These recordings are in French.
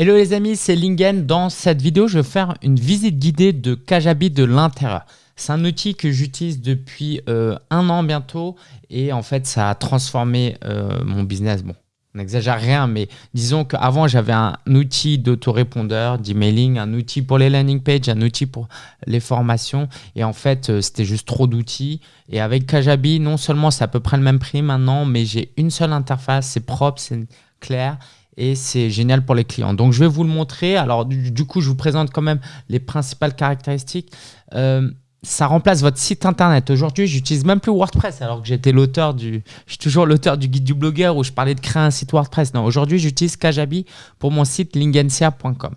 Hello les amis, c'est Lingen. Dans cette vidéo, je vais faire une visite guidée de Kajabi de l'intérieur. C'est un outil que j'utilise depuis euh, un an bientôt et en fait, ça a transformé euh, mon business. Bon, on n'exagère rien, mais disons qu'avant, j'avais un outil d'autorépondeur, d'emailing, un outil pour les landing pages, un outil pour les formations. Et en fait, euh, c'était juste trop d'outils. Et avec Kajabi, non seulement c'est à peu près le même prix maintenant, mais j'ai une seule interface, c'est propre, c'est clair et c'est génial pour les clients. Donc, je vais vous le montrer. Alors, du, coup, je vous présente quand même les principales caractéristiques. Euh, ça remplace votre site internet. Aujourd'hui, j'utilise même plus WordPress alors que j'étais l'auteur du, je suis toujours l'auteur du guide du blogueur où je parlais de créer un site WordPress. Non, aujourd'hui, j'utilise Kajabi pour mon site lingensia.com.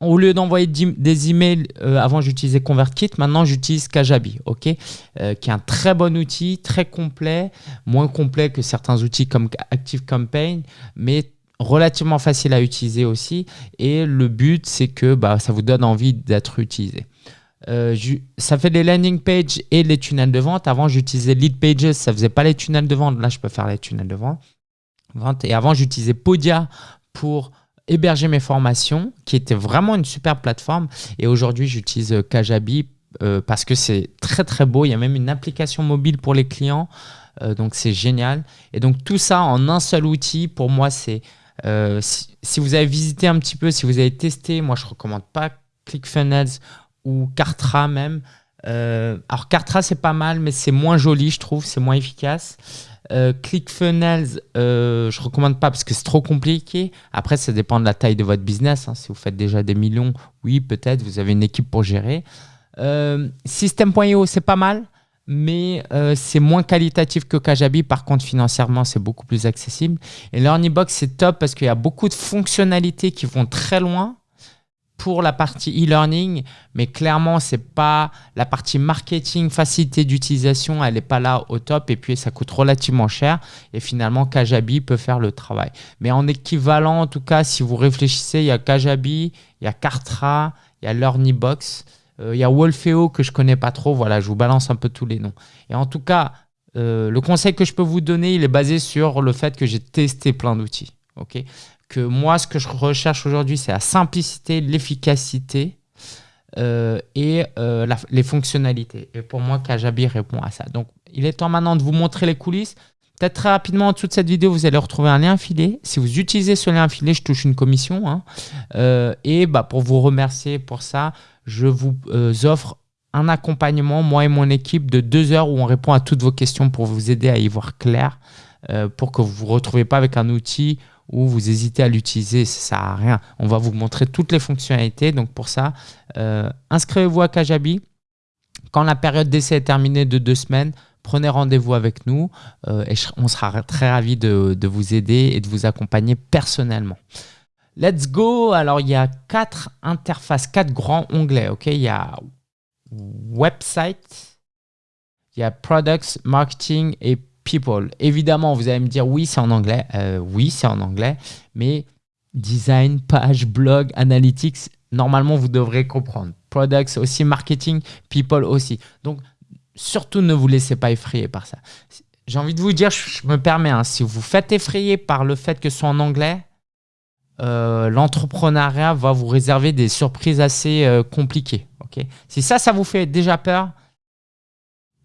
au lieu d'envoyer des emails, euh, avant j'utilisais ConvertKit, maintenant j'utilise Kajabi, ok, euh, qui est un très bon outil, très complet, moins complet que certains outils comme ActiveCampaign, mais relativement facile à utiliser aussi. Et le but, c'est que bah, ça vous donne envie d'être utilisé. Euh, ça fait les landing pages et les tunnels de vente. Avant, j'utilisais Lead Pages, ça faisait pas les tunnels de vente. Là, je peux faire les tunnels de vente. Et avant, j'utilisais Podia pour héberger mes formations, qui était vraiment une super plateforme. Et aujourd'hui, j'utilise euh, Kajabi euh, parce que c'est très très beau. Il y a même une application mobile pour les clients. Euh, donc c'est génial. Et donc tout ça en un seul outil, pour moi, c'est... Si, vous avez visité un petit peu, si vous avez testé, moi je ne recommande pas ClickFunnels ou Kartra même. Alors Kartra c'est pas mal, mais c'est moins joli je trouve, c'est moins efficace. Euh, ClickFunnels, euh, je recommande pas parce que c'est trop compliqué. Après, ça dépend de la taille de votre business. Hein. Si vous faites déjà des millions, oui, peut-être, vous avez une équipe pour gérer. Euh, System.io, c'est pas mal, mais euh, c'est moins qualitatif que Kajabi. Par contre, financièrement, c'est beaucoup plus accessible. Et LearnyBox, c'est top parce qu'il y a beaucoup de fonctionnalités qui vont très loin pour la partie e-learning, mais clairement, c'est pas la partie marketing, facilité d'utilisation, elle n'est pas là au top et puis ça coûte relativement cher et finalement, Kajabi peut faire le travail. Mais en équivalent, en tout cas, si vous réfléchissez, il y a Kajabi, il y a Kartra, il y a LearnyBox, euh, il y a Wolfeo que je connais pas trop, voilà, je vous balance un peu tous les noms. Et en tout cas, euh, le conseil que je peux vous donner, il est basé sur le fait que j'ai testé plein d'outils. ok? Que moi, ce que je recherche aujourd'hui, c'est la simplicité, l'efficacité euh, et euh, les fonctionnalités. Et pour moi, Kajabi répond à ça. Donc, il est temps maintenant de vous montrer les coulisses. Peut-être très rapidement, en dessous de cette vidéo, vous allez retrouver un lien affilié. Si vous utilisez ce lien affilié, je touche une commission. Hein. Euh, et bah, pour vous remercier pour ça, je vous offre un accompagnement, moi et mon équipe, de deux heures où on répond à toutes vos questions pour vous aider à y voir clair, pour que vous ne vous retrouvez pas avec un outil ou vous hésitez à l'utiliser, ça sert à rien. On va vous montrer toutes les fonctionnalités. Donc pour ça, euh, inscrivez-vous à Kajabi. Quand la période d'essai est terminée de deux semaines, prenez rendez-vous avec nous euh, et on sera très ravis de, vous aider et de vous accompagner personnellement. Let's go Alors, il y a quatre interfaces, quatre grands onglets. ok? Il y a Website, il y a Products, Marketing et people. Évidemment, vous allez me dire oui, c'est en anglais. Euh, oui, c'est en anglais. Mais design, page, blog, analytics, normalement, vous devrez comprendre. Products aussi, marketing, people aussi. Donc, surtout ne vous laissez pas effrayer par ça. J'ai envie de vous dire, je, me permets, hein, si vous faites effrayer par le fait que ce soit en anglais, euh, l'entrepreneuriat va vous réserver des surprises assez euh, compliquées. ok? Si ça, ça vous fait déjà peur,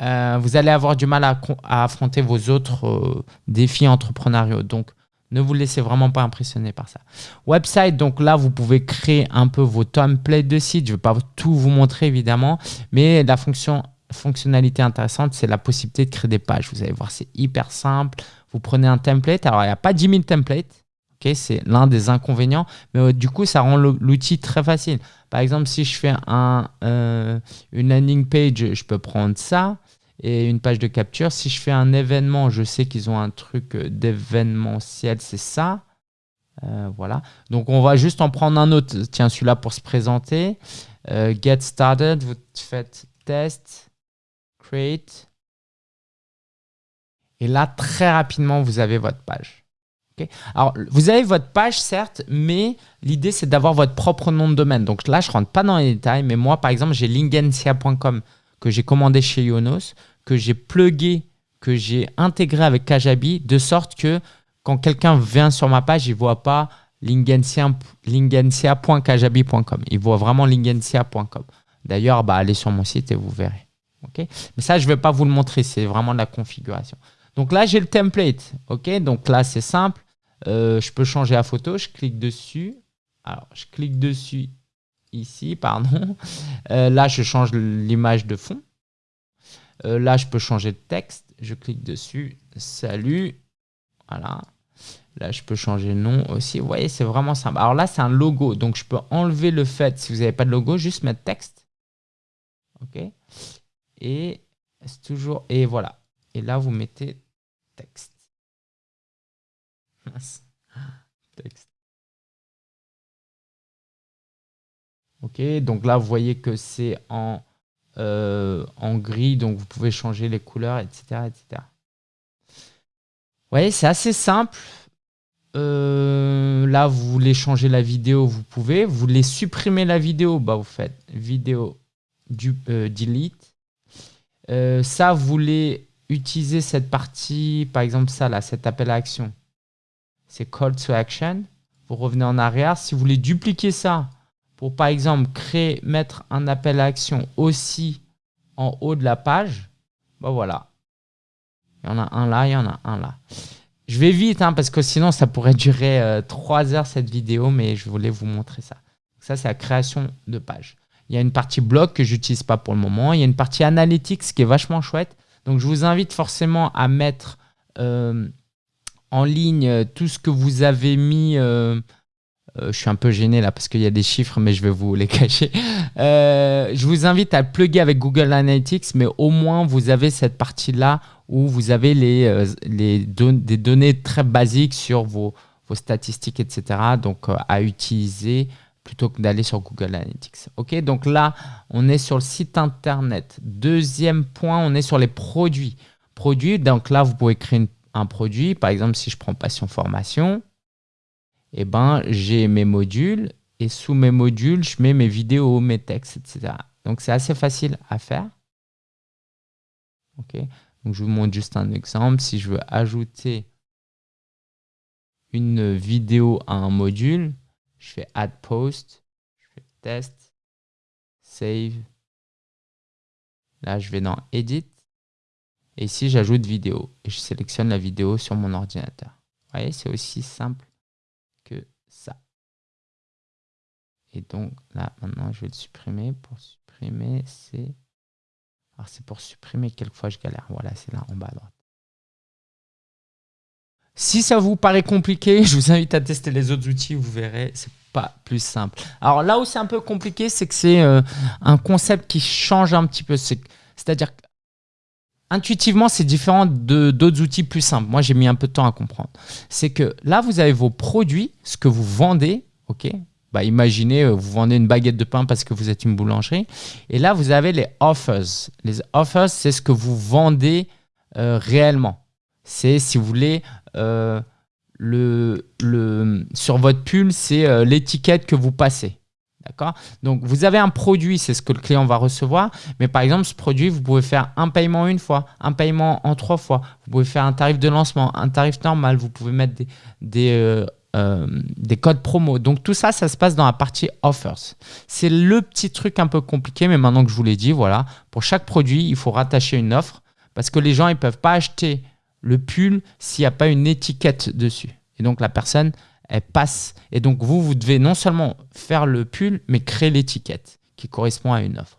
euh, vous allez avoir du mal à, affronter vos autres euh, défis entrepreneuriaux. Donc, ne vous laissez vraiment pas impressionner par ça. Website, donc là, vous pouvez créer un peu vos templates de site. Je ne vais pas tout vous montrer, évidemment, mais la fonction, fonctionnalité intéressante, c'est la possibilité de créer des pages. Vous allez voir, c'est hyper simple. Vous prenez un template. Alors, il n'y a pas 10 000 templates. c'est l'un des inconvénients, mais euh, du coup, ça rend l'outil très facile. Par exemple, si je fais un, une landing page, je peux prendre ça et une page de capture. Si je fais un événement, je sais qu'ils ont un truc euh, d'événementiel, c'est ça. Euh, voilà. Donc, on va juste en prendre un autre. Tiens, celui-là pour se présenter. Euh, get started, vous faites test, create. Et là, très rapidement, vous avez votre page. Alors, vous avez votre page, certes, mais l'idée, c'est d'avoir votre propre nom de domaine. Donc là, je ne rentre pas dans les détails, mais moi, par exemple, j'ai lingensia.com que j'ai commandé chez Yonos, que j'ai plugué, que j'ai intégré avec Kajabi, de sorte que quand quelqu'un vient sur ma page, il ne voit pas lingensia.kajabi.com. Il voit vraiment lingensia.com. D'ailleurs, bah, allez sur mon site et vous verrez. ok Mais ça, je ne vais pas vous le montrer, c'est vraiment la configuration. Donc là, j'ai le template. ok Donc là, c'est simple. Euh, je peux changer la photo. Je clique dessus. Alors, je clique dessus ici, pardon. Euh, là, je change l'image de fond. Euh, là, je peux changer de texte. Je clique dessus. Salut. Voilà. Là, je peux changer le nom aussi. Vous voyez, c'est vraiment simple. Alors là, c'est un logo. Donc, je peux enlever le fait, si vous n'avez pas de logo, juste mettre texte. OK Et c'est toujours... Et voilà. Et là, vous mettez texte. OK Donc là, vous voyez que c'est en, euh, en gris. Donc, vous pouvez changer les couleurs, etc. etc. Vous voyez, c'est assez simple. Euh, là, vous voulez changer la vidéo, vous pouvez. Vous voulez supprimer la vidéo, bah, vous faites vidéo du, euh, delete. Ça, vous voulez utiliser cette partie, par exemple ça là, cet appel à action. C'est call to action. Vous revenez en arrière. Si vous voulez dupliquer ça pour, par exemple, créer, mettre un appel à action aussi en haut de la page, bah voilà. Il y en a un là, il y en a un là. Je vais vite hein, parce que sinon ça pourrait durer euh, trois heures cette vidéo, mais je voulais vous montrer ça. Ça, c'est la création de page. Il y a une partie blog que j'utilise pas pour le moment. Il y a une partie analytics qui est vachement chouette. Donc, je vous invite forcément à mettre euh, en ligne tout ce que vous avez mis. Euh, je suis un peu gêné là parce qu'il y a des chiffres, mais je vais vous les cacher. je vous invite à plugger avec Google Analytics, mais au moins vous avez cette partie-là où vous avez les, euh, les des données très basiques sur vos, vos statistiques, etc. Donc, euh, à utiliser plutôt que d'aller sur Google Analytics. Ok, donc là, on est sur le site internet. Deuxième point, on est sur les produits. Produits, donc là, vous pouvez créer un produit. Par exemple, si je prends Passion Formation, eh ben, j'ai mes modules et sous mes modules, je mets mes vidéos, mes textes, etc. Donc, c'est assez facile à faire. Ok, je vous montre juste un exemple. Si je veux ajouter une vidéo à un module, je fais Add Post, je fais Test, Save. Là, je vais dans Edit. Et ici, j'ajoute vidéo. Et je sélectionne la vidéo sur mon ordinateur. Vous voyez, c'est aussi simple que ça. Et donc, là, maintenant, je vais le supprimer. Pour supprimer, c'est... Alors c'est pour supprimer, quelquefois je galère. Voilà, c'est là en bas à droite. Si ça vous paraît compliqué, je vous invite à tester les autres outils, vous verrez, c'est pas plus simple. Alors là où c'est un peu compliqué, c'est que c'est euh, un concept qui change un petit peu. C'est-à-dire intuitivement, c'est différent de d'autres outils plus simples. Moi, j'ai mis un peu de temps à comprendre. C'est que là, vous avez vos produits, ce que vous vendez, ok? Bah, imaginez, euh, vous vendez une baguette de pain parce que vous êtes une boulangerie. Et là, vous avez les offers. Les offers, c'est ce que vous vendez euh, réellement. C'est, si vous voulez, euh, le, le, sur votre pull, c'est l'étiquette que vous passez. D'accord Donc, vous avez un produit, c'est ce que le client va recevoir. Mais par exemple, ce produit, vous pouvez faire un paiement une fois, un paiement en trois fois. Vous pouvez faire un tarif de lancement, un tarif normal. Vous pouvez mettre des, des euh, des codes promo. Donc tout ça, ça se passe dans la partie offers. C'est le petit truc un peu compliqué, mais maintenant que je vous l'ai dit, voilà, pour chaque produit, il faut rattacher une offre parce que les gens, ils ne peuvent pas acheter le pull s'il n'y a pas une étiquette dessus. Et donc la personne, elle passe. Et donc vous, vous devez non seulement faire le pull, mais créer l'étiquette qui correspond à une offre.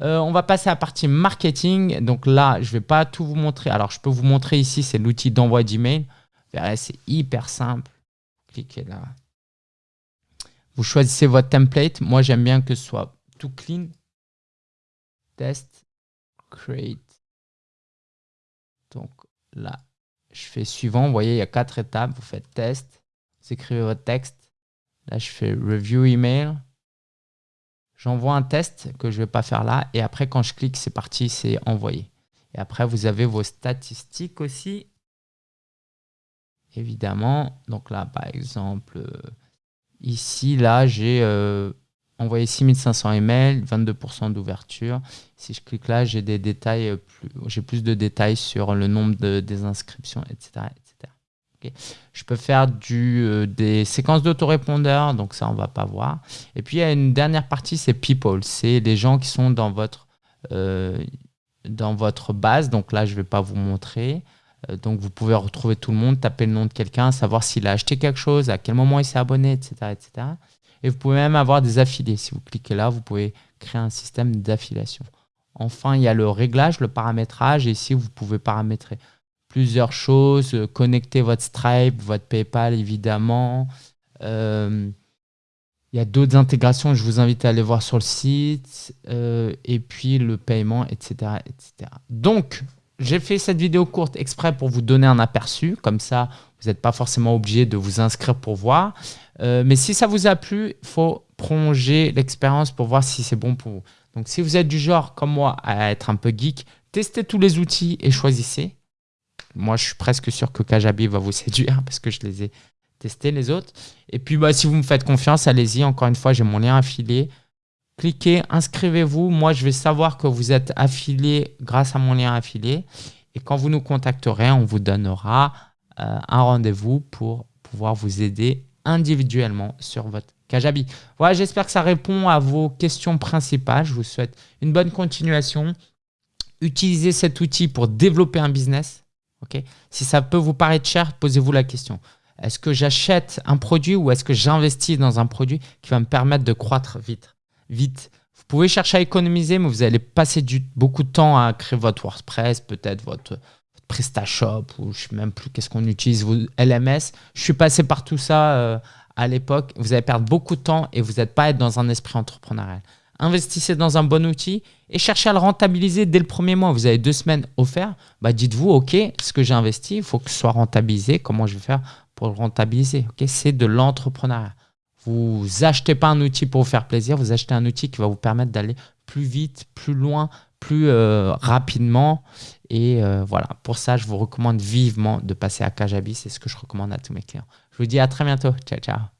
Euh, on va passer à la partie marketing. Donc là, je ne vais pas tout vous montrer. Alors, je peux vous montrer ici, c'est l'outil d'envoi d'email c'est hyper simple. Cliquez là. Vous choisissez votre template. Moi, j'aime bien que ce soit tout clean. Test, create. Donc là, je fais suivant. Vous voyez, il y a quatre étapes. Vous faites test, écrivez votre texte. Là, je fais review email. J'envoie un test que je ne vais pas faire là. Et après, quand je clique, c'est parti, c'est envoyé. Et après, vous avez vos statistiques aussi évidemment. Donc là, par exemple, euh, ici, là, j'ai euh, envoyé 6500 emails, 22% d'ouverture. Si je clique là, j'ai des détails, euh, plus, j'ai plus de détails sur le nombre de, des inscriptions, etc. je peux faire euh, des séquences d'autorépondeurs, donc ça, on va pas voir. Et puis, il y a une dernière partie, c'est People. C'est les gens qui sont dans votre, euh, base. Donc là, je vais pas vous montrer. Euh, donc, vous pouvez retrouver tout le monde, taper le nom de quelqu'un, savoir s'il a acheté quelque chose, à quel moment il s'est abonné, etc., etc. Et vous pouvez même avoir des affiliés. Si vous cliquez là, vous pouvez créer un système d'affiliation. Enfin, il y a le réglage, le paramétrage. Et ici, vous pouvez paramétrer plusieurs choses, euh, connecter votre Stripe, votre PayPal évidemment. Euh, il y a d'autres intégrations, je vous invite à aller voir sur le site. Euh, et puis le paiement, etc. etc. Donc, j'ai fait cette vidéo courte exprès pour vous donner un aperçu. Comme ça, vous n'êtes pas forcément obligé de vous inscrire pour voir. mais si ça vous a plu, il faut prolonger l'expérience pour voir si c'est bon pour vous. Donc, si vous êtes du genre, comme moi, à être un peu geek, testez tous les outils et choisissez moi, je suis presque sûr que Kajabi va vous séduire parce que je les ai testés les autres. Et puis, bah, si vous me faites confiance, allez-y. Encore une fois, j'ai mon lien affilié. Cliquez, inscrivez-vous. Moi, je vais savoir que vous êtes affilié grâce à mon lien affilié. Et quand vous nous contacterez, on vous donnera euh, un rendez-vous pour pouvoir vous aider individuellement sur votre Kajabi. Voilà, j'espère que ça répond à vos questions principales. Je vous souhaite une bonne continuation. Utilisez cet outil pour développer un business si ça peut vous paraître cher, posez-vous la question. Est-ce que j'achète un produit ou est-ce que j'investis dans un produit qui va me permettre de croître vite, vite Vous pouvez chercher à économiser, mais vous allez passer beaucoup de temps à créer votre WordPress, peut-être votre, PrestaShop ou je ne sais même plus qu'est-ce qu'on utilise, vos LMS. Je suis passé par tout ça euh, à l'époque. Vous allez perdre beaucoup de temps et vous n'êtes pas être dans un esprit entrepreneurial investissez dans un bon outil et cherchez à le rentabiliser dès le premier mois. Vous avez deux semaines offertes, bah dites-vous, OK, ce que j'ai investi, il faut que ce soit rentabilisé. Comment je vais faire pour le rentabiliser C'est de l'entrepreneuriat. Vous achetez pas un outil pour vous faire plaisir, vous achetez un outil qui va vous permettre d'aller plus vite, plus loin, plus euh, rapidement. Et euh, voilà, pour ça, je vous recommande vivement de passer à Kajabi. C'est ce que je recommande à tous mes clients. Je vous dis à très bientôt. Ciao, ciao.